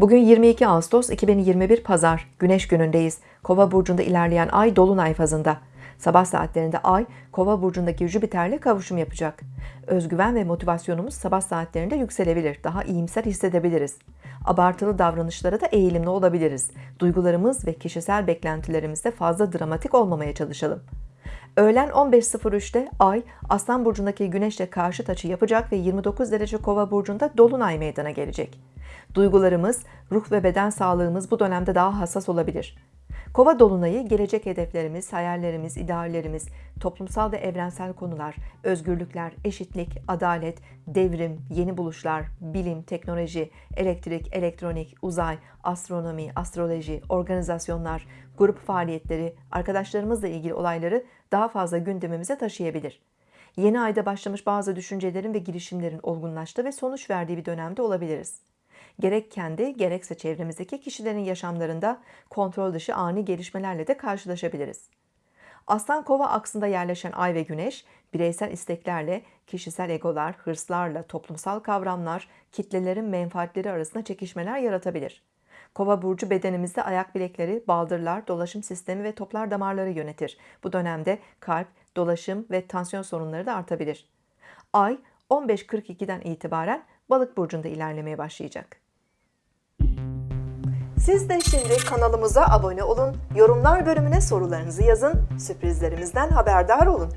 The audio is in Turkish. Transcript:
Bugün 22 Ağustos 2021 Pazar, Güneş günündeyiz. Kova burcunda ilerleyen ay dolunay fazında. Sabah saatlerinde ay Kova burcundaki Jüpiter'le kavuşum yapacak. Özgüven ve motivasyonumuz sabah saatlerinde yükselebilir. Daha iyimser hissedebiliriz. Abartılı davranışlara da eğilimli olabiliriz. Duygularımız ve kişisel beklentilerimizde fazla dramatik olmamaya çalışalım. Öğlen 15.03'te Ay, Aslan Burcu'ndaki Güneş'le karşıt açı yapacak ve 29 derece Kova Burcu'nda Dolunay meydana gelecek. Duygularımız, ruh ve beden sağlığımız bu dönemde daha hassas olabilir. Kova dolunayı gelecek hedeflerimiz, hayallerimiz, ideallerimiz, toplumsal ve evrensel konular, özgürlükler, eşitlik, adalet, devrim, yeni buluşlar, bilim, teknoloji, elektrik, elektronik, uzay, astronomi, astroloji, organizasyonlar, grup faaliyetleri, arkadaşlarımızla ilgili olayları daha fazla gündemimize taşıyabilir. Yeni ayda başlamış bazı düşüncelerin ve girişimlerin olgunlaştığı ve sonuç verdiği bir dönemde olabiliriz gerek kendi gerekse çevremizdeki kişilerin yaşamlarında kontrol dışı ani gelişmelerle de karşılaşabiliriz. Aslan kova aksında yerleşen ay ve güneş, bireysel isteklerle, kişisel egolar, hırslarla, toplumsal kavramlar, kitlelerin menfaatleri arasında çekişmeler yaratabilir. Kova burcu bedenimizde ayak bilekleri, baldırlar, dolaşım sistemi ve toplar damarları yönetir. Bu dönemde kalp, dolaşım ve tansiyon sorunları da artabilir. Ay 15.42'den itibaren balık burcunda ilerlemeye başlayacak. Siz de şimdi kanalımıza abone olun, yorumlar bölümüne sorularınızı yazın, sürprizlerimizden haberdar olun.